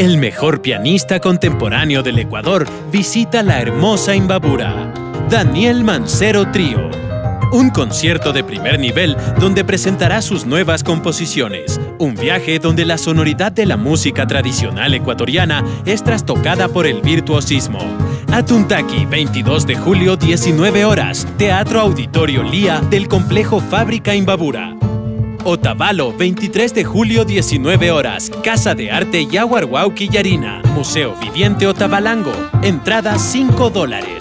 El mejor pianista contemporáneo del Ecuador visita la hermosa Imbabura. Daniel Mancero Trío. Un concierto de primer nivel donde presentará sus nuevas composiciones. Un viaje donde la sonoridad de la música tradicional ecuatoriana es trastocada por el virtuosismo. Atuntaki, 22 de julio, 19 horas. Teatro Auditorio Lía del Complejo Fábrica Imbabura. Otavalo, 23 de julio, 19 horas. Casa de Arte Yaguarhuau Quillarina. Museo Viviente Otavalango. Entrada 5 dólares.